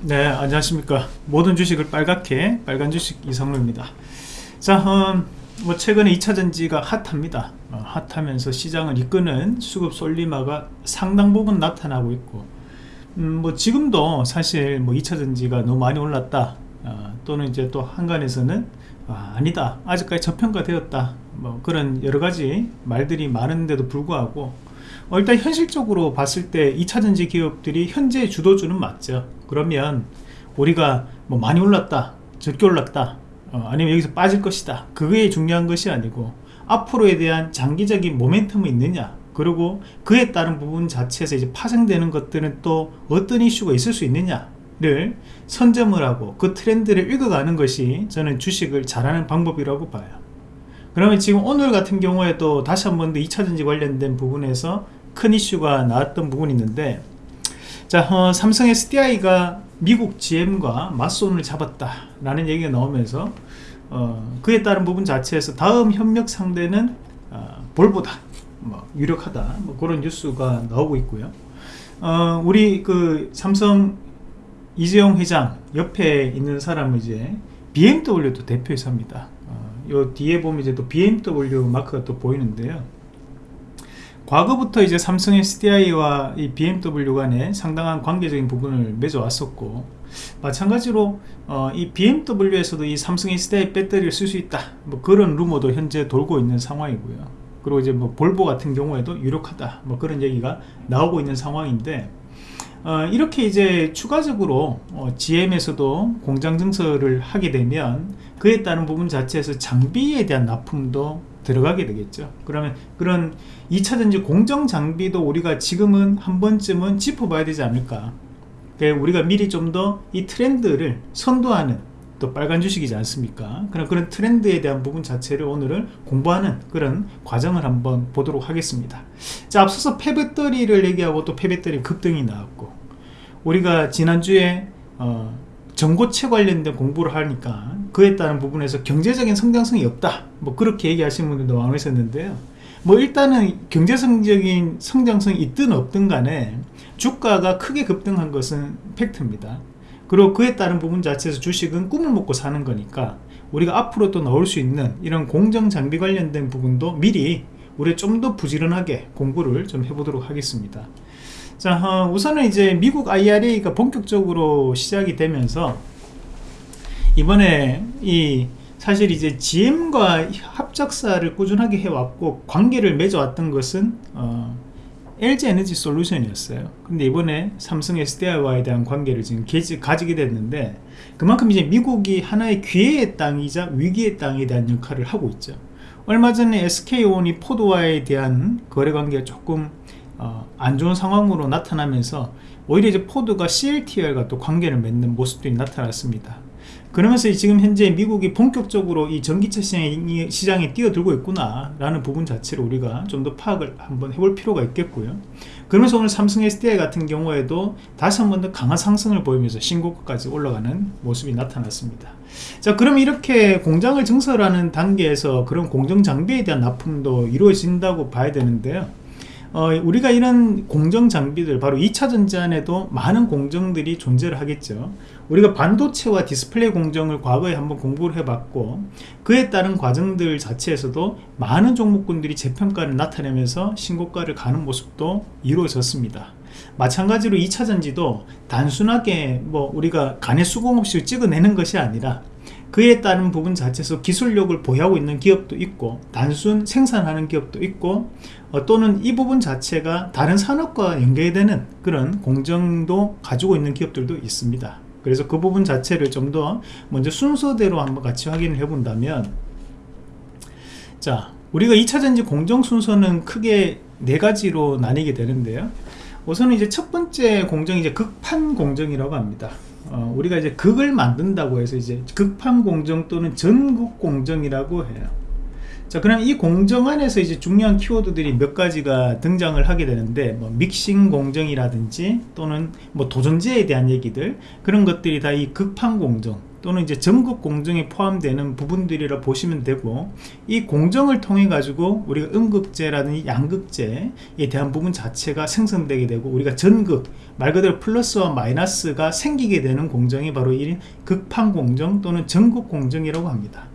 네 안녕하십니까. 모든 주식을 빨갛게 빨간 주식 이성로입니다. 자 음, 뭐 최근에 2차전지가 핫합니다. 어, 핫하면서 시장을 이끄는 수급 솔리마가 상당 부분 나타나고 있고 음, 뭐 지금도 사실 뭐 2차전지가 너무 많이 올랐다. 어, 또는 이제 또 한간에서는 아, 아니다. 아직까지 저평가되었다. 뭐 그런 여러가지 말들이 많은데도 불구하고 어, 일단 현실적으로 봤을 때 2차전지 기업들이 현재 주도주는 맞죠 그러면 우리가 뭐 많이 올랐다 적게 올랐다 어, 아니면 여기서 빠질 것이다. 그게 중요한 것이 아니고 앞으로에 대한 장기적인 모멘텀이 있느냐? 그리고 그에 따른 부분 자체에서 이제 파생되는 것들은 또 어떤 이슈가 있을 수 있느냐를 선점을 하고 그 트렌드를 읽어가는 것이 저는 주식을 잘하는 방법이라고 봐요. 그러면 지금 오늘 같은 경우에도 다시 한 번 더 2차전지 관련된 부분에서 큰 이슈가 나왔던 부분이 있는데 자 어, 삼성 SDI가 미국 GM과 맞손을 잡았다 라는 얘기가 나오면서 어, 그에 따른 부분 자체에서 다음 협력 상대는 어, 볼보다 뭐 유력하다 뭐 그런 뉴스가 나오고 있고요. 어, 우리 그 삼성 이재용 회장 옆에 있는 사람은 이제 BMW도 대표이사입니다. 어, 요 뒤에 보면 이제 또 BMW 마크가 또 보이는데요 과거부터 이제 삼성 SDI와 이 BMW 간에 상당한 관계적인 부분을 맺어왔었고 마찬가지로 어, 이 BMW에서도 이 삼성 SDI 배터리를 쓸 수 있다. 뭐 그런 루머도 현재 돌고 있는 상황이고요. 그리고 이제 뭐 볼보 같은 경우에도 유력하다. 뭐 그런 얘기가 나오고 있는 상황인데 어, 이렇게 이제 추가적으로 어, GM에서도 공장 증설을 하게 되면 그에 따른 부분 자체에서 장비에 대한 납품도 들어가게 되겠죠. 그러면 그런 2차전지 공정 장비도 우리가 지금은 한 번쯤은 짚어봐야 되지 않을까. 그러니까 우리가 미리 좀 더 이 트렌드를 선도하는 또 빨간 주식이지 않습니까? 그런 그런 트렌드에 대한 부분 자체를 오늘은 공부하는 그런 과정을 한번 보도록 하겠습니다. 자 앞서서 폐배터리를 얘기하고 또 폐배터리 급등이 나왔고 우리가 지난주에 어, 전고체 관련된 공부를 하니까 그에 따른 부분에서 경제적인 성장성이 없다. 뭐 그렇게 얘기하시는 분들도 많으셨는데요. 뭐 일단은 경제성적인 성장성이 있든 없든 간에 주가가 크게 급등한 것은 팩트입니다. 그리고 그에 따른 부분 자체에서 주식은 꿈을 먹고 사는 거니까 우리가 앞으로 또 나올 수 있는 이런 공정 장비 관련된 부분도 미리 우리 좀 더 부지런하게 공부를 좀 해보도록 하겠습니다. 자 어, 우선은 이제 미국 IRA가 본격적으로 시작이 되면서 이번에 이 사실 이제 GM과 합작사를 꾸준하게 해왔고 관계를 맺어왔던 것은 어, LG 에너지 솔루션이었어요. 근데 이번에 삼성 SDI와에 대한 관계를 지금 개지, 가지게 됐는데 그만큼 이제 미국이 하나의 기회의 땅이자 위기의 땅에 대한 역할을 하고 있죠. 얼마 전에 SK온이 포드와에 대한 거래 관계가 조금 어, 안 좋은 상황으로 나타나면서 오히려 이제 포드가 CLTR과 또 관계를 맺는 모습들이 나타났습니다 그러면서 지금 현재 미국이 본격적으로 이 전기차 시장에, 시장에 뛰어들고 있구나 라는 부분 자체를 우리가 좀 더 파악을 한번 해볼 필요가 있겠고요. 그러면서 오늘 삼성 SDI 같은 경우에도 다시 한번 더 강한 상승을 보이면서 신고가까지 올라가는 모습이 나타났습니다. 자 그럼 이렇게 공장을 증설하는 단계에서 그런 공정 장비에 대한 납품도 이루어진다고 봐야 되는데요. 어, 우리가 이런 공정 장비들 바로 2차 전지 안에도 많은 공정들이 존재를 하겠죠 우리가 반도체와 디스플레이 공정을 과거에 한번 공부를 해봤고 그에 따른 과정들 자체에서도 많은 종목군들이 재평가를 나타내면서 신고가를 가는 모습도 이루어졌습니다. 마찬가지로 2차 전지도 단순하게 뭐 우리가 간의 수공 없이 찍어내는 것이 아니라 그에 따른 부분 자체에서 기술력을 보유하고 있는 기업도 있고 단순 생산하는 기업도 있고 어, 또는 이 부분 자체가 다른 산업과 연계되는 그런 공정도 가지고 있는 기업들도 있습니다 그래서 그 부분 자체를 좀 더 먼저 순서대로 한번 같이 확인을 해 본다면 자 우리가 2차전지 공정 순서는 크게 네 가지로 나뉘게 되는데요. 우선은 이제 첫 번째 공정이 이제 극판 공정이라고 합니다. 어, 우리가 이제 극을 만든다고 해서 이제 극판 공정 또는 전국 공정이라고 해요 자 그럼 이 공정 안에서 이제 중요한 키워드들이 몇 가지가 등장을 하게 되는데 뭐 믹싱 공정이라든지 또는 뭐 도전제에 대한 얘기들 그런 것들이 다이 극판 공정 또는 이제 전국 공정에 포함되는 부분들이라 보시면 되고 이 공정을 통해 가지고 우리가 음극재라든지 양극재에 대한 부분 자체가 생성되게 되고 우리가 전극 말 그대로 플러스와 마이너스가 생기게 되는 공정이 바로 이 극판 공정 또는 전국 공정이라고 합니다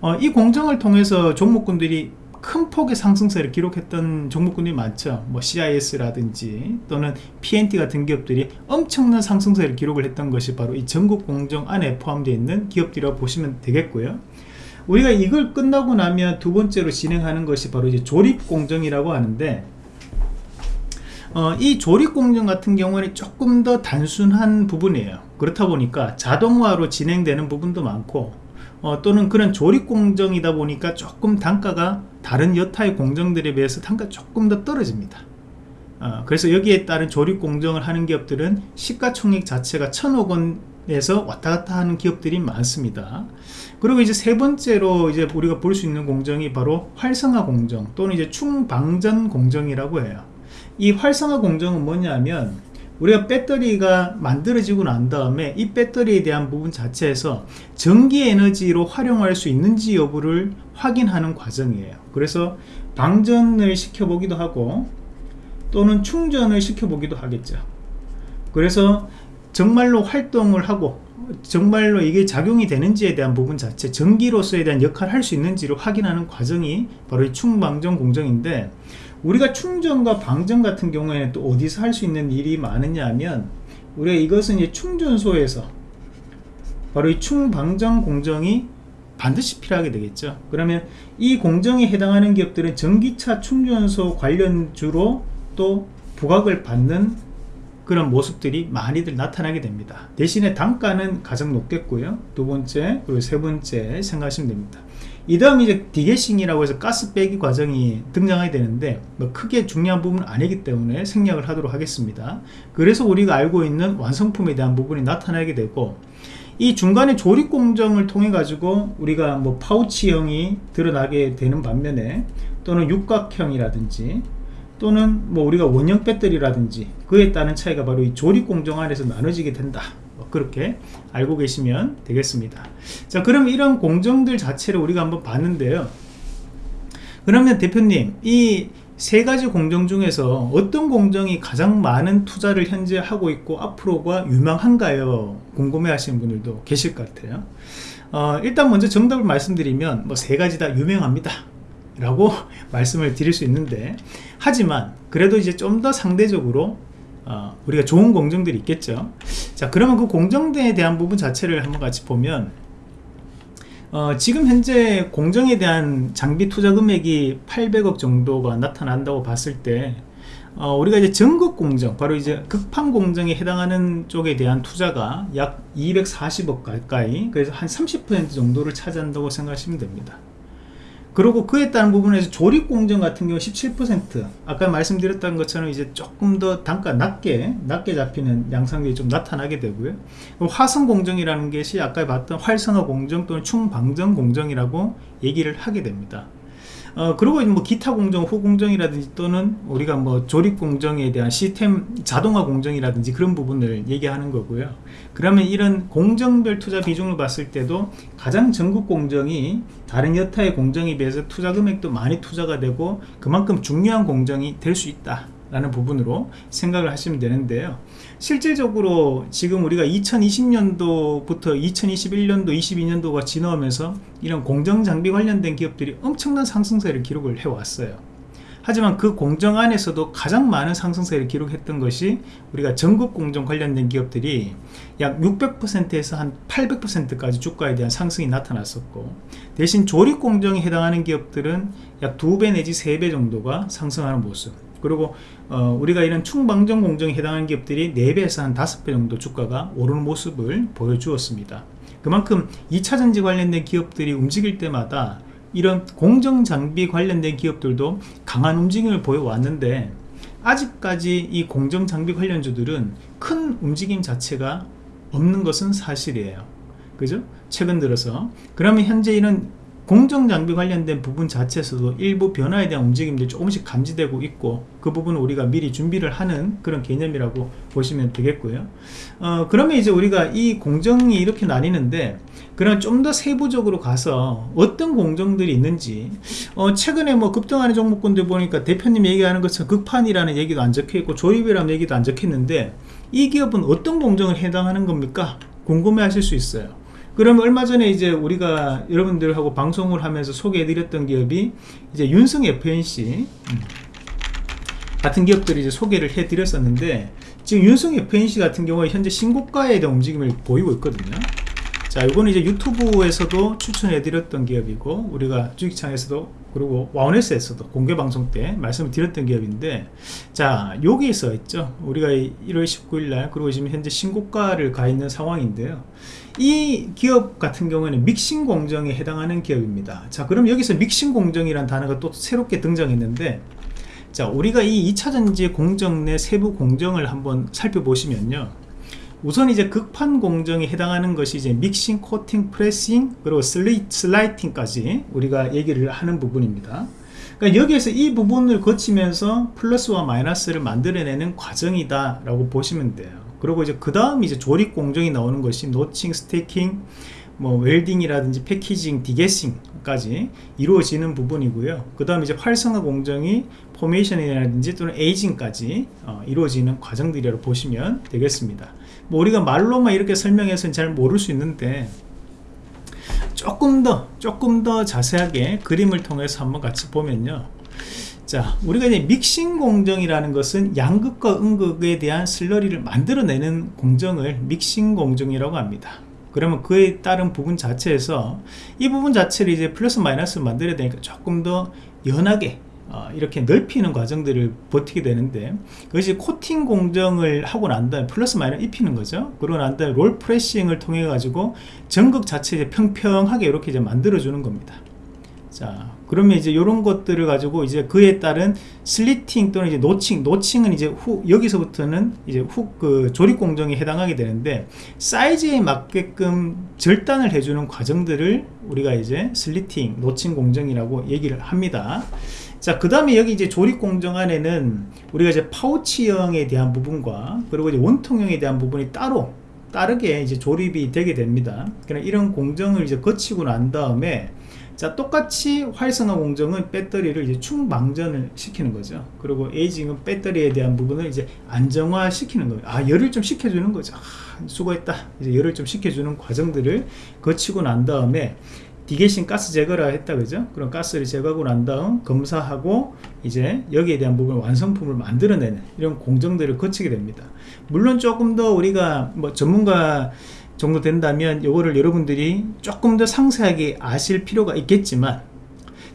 어, 이 공정을 통해서 종목군들이 큰 폭의 상승세를 기록했던 종목군들이 많죠. 뭐 CIS라든지 또는 PNT 같은 기업들이 엄청난 상승세를 기록을 했던 것이 바로 이 전국 공정 안에 포함되어 있는 기업들이라고 보시면 되겠고요. 우리가 이걸 끝나고 나면 두 번째로 진행하는 것이 바로 이제 조립 공정이라고 하는데 어, 이 조립 공정 같은 경우는 조금 더 단순한 부분이에요. 그렇다 보니까 자동화로 진행되는 부분도 많고 어, 또는 그런 조립 공정이다 보니까 조금 단가가 다른 여타의 공정들에 비해서 단가 조금 더 떨어집니다. 어, 그래서 여기에 따른 조립 공정을 하는 기업들은 시가총액 자체가 천억 원에서 왔다 갔다 하는 기업들이 많습니다. 그리고 이제 세 번째로 이제 우리가 볼 수 있는 공정이 바로 활성화 공정 또는 이제 충방전 공정이라고 해요. 이 활성화 공정은 뭐냐면 우리가 배터리가 만들어지고 난 다음에 이 배터리에 대한 부분 자체에서 전기 에너지로 활용할 수 있는지 여부를 확인하는 과정이에요. 그래서 방전을 시켜보기도 하고 또는 충전을 시켜보기도 하겠죠. 그래서 정말로 활동을 하고 정말로 이게 작용이 되는지에 대한 부분 자체 전기로서에 대한 역할을 할 수 있는지를 확인하는 과정이 바로 이 충방전 공정인데 우리가 충전과 방전 같은 경우에는 또 어디서 할 수 있는 일이 많으냐 하면 우리가 이것은 이제 충전소에서 바로 이 충방전 공정이 반드시 필요하게 되겠죠. 그러면 이 공정에 해당하는 기업들은 전기차 충전소 관련주로 또 부각을 받는 그런 모습들이 많이들 나타나게 됩니다. 대신에 단가는 가장 높겠고요. 두 번째 그리고 세 번째 생각하시면 됩니다 이 다음 이제 degassing이라고 해서 가스 빼기 과정이 등장하게 되는데 뭐 크게 중요한 부분은 아니기 때문에 생략을 하도록 하겠습니다. 그래서 우리가 알고 있는 완성품에 대한 부분이 나타나게 되고 이 중간에 조립 공정을 통해 가지고 우리가 뭐 파우치형이 드러나게 되는 반면에 또는 육각형이라든지 또는 뭐 우리가 원형 배터리라든지 그에 따른 차이가 바로 이 조립 공정 안에서 나눠지게 된다. 뭐 그렇게 알고 계시면 되겠습니다. 자 그럼 이런 공정들 자체를 우리가 한번 봤는데요. 그러면 대표님 이 세 가지 공정 중에서 어떤 공정이 가장 많은 투자를 현재 하고 있고 앞으로가 유망한가요? 궁금해 하시는 분들도 계실 것 같아요. 어, 일단 먼저 정답을 말씀드리면 뭐 세 가지 다 유명합니다. 라고 말씀을 드릴 수 있는데 하지만 그래도 이제 좀 더 상대적으로 어, 우리가 좋은 공정들이 있겠죠. 자 그러면 그 공정대에 대한 부분 자체를 한번 같이 보면 어, 지금 현재 공정에 대한 장비 투자 금액이 800억 정도가 나타난다고 봤을 때 어, 우리가 이제 전국 공정 바로 이제 극판 공정에 해당하는 쪽에 대한 투자가 약 240억 가까이 그래서 한 30% 정도를 차지한다고 생각하시면 됩니다 그리고 그에 따른 부분에서 조립공정 같은 경우 17% 아까 말씀드렸던 것처럼 이제 조금 더 단가 낮게 낮게 잡히는 양상들이 좀 나타나게 되고요. 화성공정이라는 것이 아까 봤던 활성화 공정 또는 충방정 공정이라고 얘기를 하게 됩니다 어, 그리고 뭐 기타 공정, 후공정이라든지 또는 우리가 뭐 조립 공정에 대한 시스템 자동화 공정이라든지 그런 부분을 얘기하는 거고요. 그러면 이런 공정별 투자 비중을 봤을 때도 가장 전국 공정이 다른 여타의 공정에 비해서 투자 금액도 많이 투자가 되고 그만큼 중요한 공정이 될 수 있다. 라는 부분으로 생각을 하시면 되는데요. 실질적으로 지금 우리가 2020년도부터 2021년도 22년도가 지나오면서 이런 공정장비 관련된 기업들이 엄청난 상승세를 기록을 해왔어요. 하지만 그 공정 안에서도 가장 많은 상승세를 기록했던 것이 우리가 전국 공정 관련된 기업들이 약 600%에서 한 800%까지 주가에 대한 상승이 나타났었고 대신 조립 공정에 해당하는 기업들은 약 2배 내지 3배 정도가 상승하는 모습 그리고 어, 우리가 이런 충방정 공정에 해당하는 기업들이 4배에서 한 5배 정도 주가가 오르는 모습을 보여주었습니다. 그만큼 2차전지 관련된 기업들이 움직일 때마다 이런 공정장비 관련된 기업들도 강한 움직임을 보여왔는데 아직까지 이 공정장비 관련주들은 큰 움직임 자체가 없는 것은 사실이에요. 그죠? 최근 들어서. 그러면 현재 이런 공정장비 관련된 부분 자체에서도 일부 변화에 대한 움직임들이 조금씩 감지되고 있고 그 부분은 우리가 미리 준비를 하는 그런 개념이라고 보시면 되겠고요 어, 그러면 이제 우리가 이 공정이 이렇게 나뉘는데 그럼 좀더 세부적으로 가서 어떤 공정들이 있는지 어, 최근에 뭐 급등하는 종목군들 보니까 대표님 얘기하는 것처럼 극판이라는 얘기도 안 적혀있고 조립이라는 얘기도 안 적혀있는데 이 기업은 어떤 공정을 해당하는 겁니까? 궁금해 하실 수 있어요 그러면 얼마 전에 이제 우리가 여러분들하고 방송을 하면서 소개해드렸던 기업이 이제 윤성 FNC 음, 같은 기업들이 이제 소개를 해드렸었는데 지금 윤성 FNC 같은 경우에 현재 신고가에 대한 움직임을 보이고 있거든요. 자, 이거는 이제 유튜브에서도 추천해드렸던 기업이고 우리가 주식창에서도 그리고 와운에스에서도 공개 방송 때 말씀을 드렸던 기업인데 자 여기서 있죠. 우리가 1월 19일날 그리고 지금 현재 신고가를 가 있는 상황인데요. 이 기업 같은 경우에는 믹싱 공정에 해당하는 기업입니다. 자 그럼 여기서 믹싱 공정이란 단어가 또 새롭게 등장했는데 자 우리가 이 2차전지 공정 내 세부 공정을 한번 살펴보시면요 우선 이제 극판 공정에 해당하는 것이 이제 믹싱, 코팅, pressing 그리고 슬리, slitting까지 우리가 얘기를 하는 부분입니다 그러니까 여기에서 이 부분을 거치면서 플러스와 마이너스를 만들어내는 과정이다 라고 보시면 돼요 그리고 이제 그 다음 이제 조립 공정이 나오는 것이 notching, stacking, 뭐 welding이라든지 packaging, degassing까지 이루어지는 부분이고요. 그 다음 이제 활성화 공정이 formation이라든지 또는 aging까지 어, 이루어지는 과정들이라고 보시면 되겠습니다. 뭐 우리가 말로만 이렇게 설명해서는 잘 모를 수 있는데 조금 더 조금 더 자세하게 그림을 통해서 한번 같이 보면요. 자 우리가 이제 믹싱 공정이라는 것은 양극과 음극에 대한 슬러리를 만들어내는 공정을 믹싱 공정이라고 합니다. 그러면 그에 따른 부분 자체에서 이 부분 자체를 이제 플러스 마이너스 만들어야 되니까 조금 더 연하게 어, 이렇게 넓히는 과정들을 거치게 되는데 그것이 코팅 공정을 하고 난 다음에 플러스 마이너스 입히는 거죠. 그러고 난 다음에 roll pressing을 통해 가지고 전극 자체 평평하게 이렇게 이제 만들어 주는 겁니다. 자 그러면 이제 이런 것들을 가지고 이제 그에 따른 slitting 또는 이제 notching notching은 이제 후 여기서부터는 이제 후 그 조립 공정에 해당하게 되는데 사이즈에 맞게끔 절단을 해주는 과정들을 우리가 이제 슬리팅 노칭 공정이라고 얘기를 합니다 자, 그 다음에 여기 이제 조립 공정 안에는 우리가 이제 파우치형에 대한 부분과 그리고 이제 원통형에 대한 부분이 따로 따르게 이제 조립이 되게 됩니다. 그냥 이런 공정을 이제 거치고 난 다음에 자 똑같이 활성화 공정은 배터리를 이제 충방전을 시키는 거죠. 그리고 에이징은 배터리에 대한 부분을 이제 안정화 시키는 거예요. 아 열을 좀 식혀주는 거죠. 아, 수고했다. 이제 열을 좀 식혀주는 과정들을 거치고 난 다음에 디게신 가스 제거를 했다 그죠? 그럼 가스를 제거하고 난 다음 검사하고 이제 여기에 대한 부분 완성품을 만들어내는 이런 공정들을 거치게 됩니다. 물론 조금 더 우리가 뭐 전문가 정도 된다면 이거를 여러분들이 조금 더 상세하게 아실 필요가 있겠지만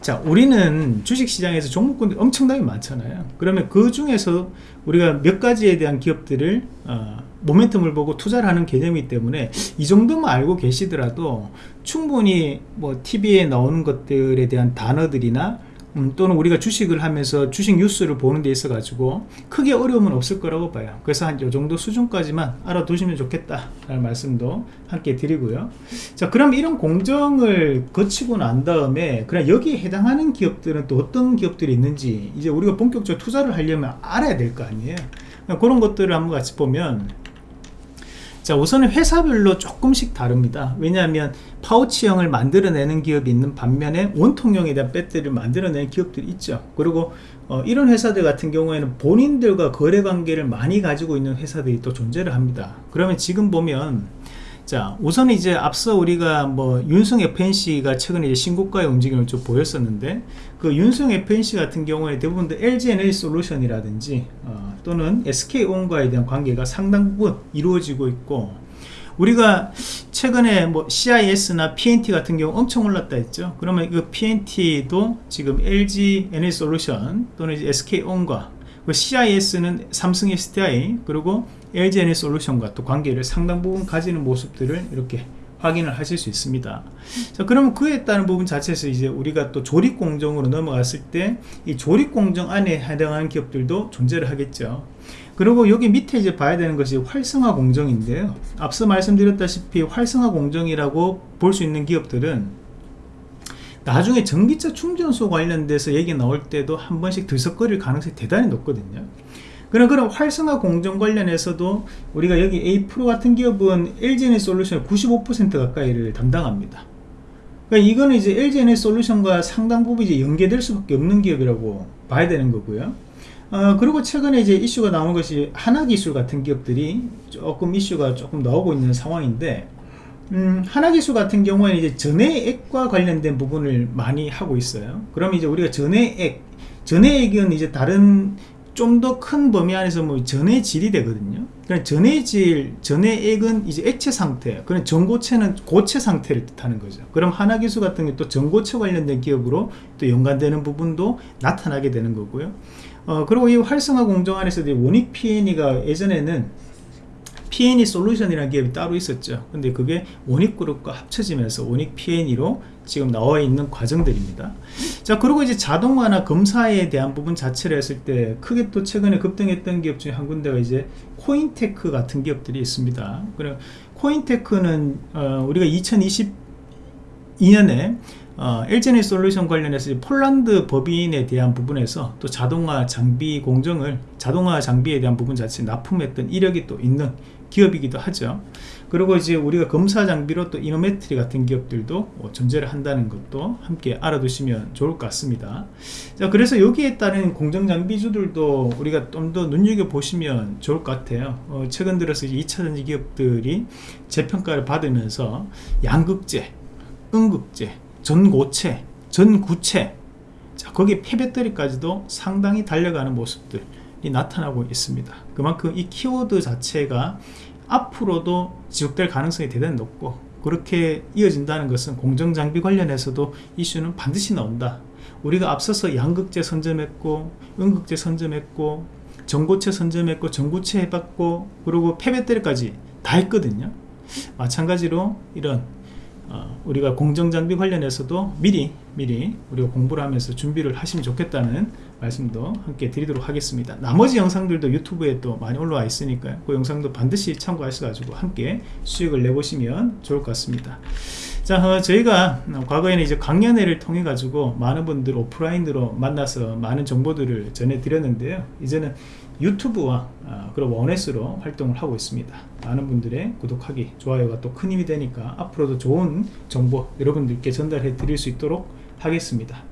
자 우리는 주식시장에서 종목군들이 엄청나게 많잖아요. 그러면 그 중에서 우리가 몇 가지에 대한 기업들을 어, 모멘텀을 보고 투자를 하는 개념이기 때문에 이 정도만 알고 계시더라도 충분히 뭐 TV에 나오는 것들에 대한 단어들이나 음, 또는 우리가 주식을 하면서 주식 뉴스를 보는 데 있어 가지고 크게 어려움은 없을 거라고 봐요. 그래서 한이 정도 수준까지만 알아두시면 좋겠다 라는 말씀도 함께 드리고요. 자 그럼 이런 공정을 거치고 난 다음에 그냥 여기에 해당하는 기업들은 또 어떤 기업들이 있는지 이제 우리가 본격적으로 투자를 하려면 알아야 될 거 아니에요. 그런 것들을 한번 같이 보면 자 우선은 회사별로 조금씩 다릅니다. 왜냐하면 파우치형을 만들어내는 기업이 있는 반면에 원통형에 대한 배터리를 만들어내는 기업들이 있죠. 그리고 어, 이런 회사들 같은 경우에는 본인들과 거래관계를 많이 가지고 있는 회사들이 또 존재를 합니다. 그러면 지금 보면 자 우선 이제 앞서 우리가 뭐 윤성 FNC가 최근에 이제 신고가의 움직임을 좀 보였었는데 그 윤성 FNC 같은 경우에 대부분 LG 에너지 솔루션이라든지 어, 또는 SK온과에 대한 관계가 상당 부분 이루어지고 있고 우리가 최근에 뭐 CIS나 PNT 같은 경우 엄청 올랐다 했죠. 그러면 그 PNT도 지금 LG 에너지 솔루션 또는 SK온과 그 CIS는 삼성 SDI 그리고 LGN의 솔루션과 또 관계를 상당 부분 가지는 모습들을 이렇게 확인을 하실 수 있습니다. 자 그러면 그에 따른 부분 자체에서 이제 우리가 또 조립 공정으로 넘어갔을 때 이 조립 공정 안에 해당하는 기업들도 존재를 하겠죠. 그리고 여기 밑에 이제 봐야 되는 것이 활성화 공정인데요. 앞서 말씀드렸다시피 활성화 공정이라고 볼 수 있는 기업들은 나중에 전기차 충전소 관련돼서 얘기 나올 때도 한 번씩 들썩거릴 가능성이 대단히 높거든요. 그런 그런 활성화 공정 관련해서도 우리가 여기 A 프로 같은 기업은 LG에너지 솔루션의 95% 가까이를 담당합니다. 그러니까 이거는 이제 LG에너지 솔루션과 상당 부분 이제 연계될 수밖에 없는 기업이라고 봐야 되는 거고요. 어, 그리고 최근에 이제 이슈가 나온 것이 하나기술 같은 기업들이 조금 이슈가 조금 나오고 있는 상황인데 음, 하나기술 같은 경우에는 이제 전해액과 관련된 부분을 많이 하고 있어요. 그럼 이제 우리가 전해액 전해액은 이제 다른 좀 더 큰 범위 안에서 뭐 전해질이 되거든요. 그러니까 전해질 전해액은 이제 액체 상태 그런 전고체는 고체 상태를 뜻하는 거죠. 그럼 하나기술 같은 게 또 전고체 관련된 기업으로 또 연관되는 부분도 나타나게 되는 거고요. 어, 그리고 이 활성화 공정 안에서도 원익 PN이가 예전에는 PNE 솔루션이라는 기업이 따로 있었죠. 근데 그게 원익그룹과 합쳐지면서 원익 PNE로 지금 나와 있는 과정들입니다. 자 그리고 이제 자동화나 검사에 대한 부분 자체를 했을 때 크게 또 최근에 급등했던 기업 중에 한 군데가 이제 코인테크 같은 기업들이 있습니다. 그래 코인테크는 어, 우리가 2022년에 어, LG에너지 솔루션 관련해서 폴란드 법인에 대한 부분에서 또 자동화 장비 공정을 자동화 장비에 대한 부분 자체 납품했던 이력이 또 있는 기업이기도 하죠. 그리고 이제 우리가 검사 장비로 또 이노메트리 같은 기업들도 뭐 존재를 한다는 것도 함께 알아두시면 좋을 것 같습니다. 자 그래서 여기에 따른 공정 장비주들도 우리가 좀 더 눈여겨 보시면 좋을 것 같아요. 어, 최근 들어서 2차전지 기업들이 재평가를 받으면서 양극재 음극재 전고체, 전구체 자, 거기 폐배터리까지도 상당히 달려가는 모습들이 나타나고 있습니다. 그만큼 이 키워드 자체가 앞으로도 지속될 가능성이 대단히 높고 그렇게 이어진다는 것은 공정장비 관련해서도 이슈는 반드시 나온다. 우리가 앞서서 양극재 선점했고 음극재 선점했고 전고체 선점했고 전구체 해봤고 그리고 폐배터리까지 다 했거든요. 마찬가지로 이런 어, 우리가 공정장비 관련해서도 미리 미리 우리가 공부를 하면서 준비를 하시면 좋겠다는 말씀도 함께 드리도록 하겠습니다. 나머지 영상들도 유튜브에 또 많이 올라와 있으니까요. 그 영상도 반드시 참고하셔가지고 함께 수익을 내보시면 좋을 것 같습니다. 자 어, 저희가 과거에는 이제 강연회를 통해 가지고 많은 분들 오프라인으로 만나서 많은 정보들을 전해 드렸는데요. 이제는 유튜브와 어, 그리고 원에스로 활동을 하고 있습니다. 많은 분들의 구독하기 좋아요가 또 큰 힘이 되니까 앞으로도 좋은 정보 여러분들께 전달해 드릴 수 있도록 하겠습니다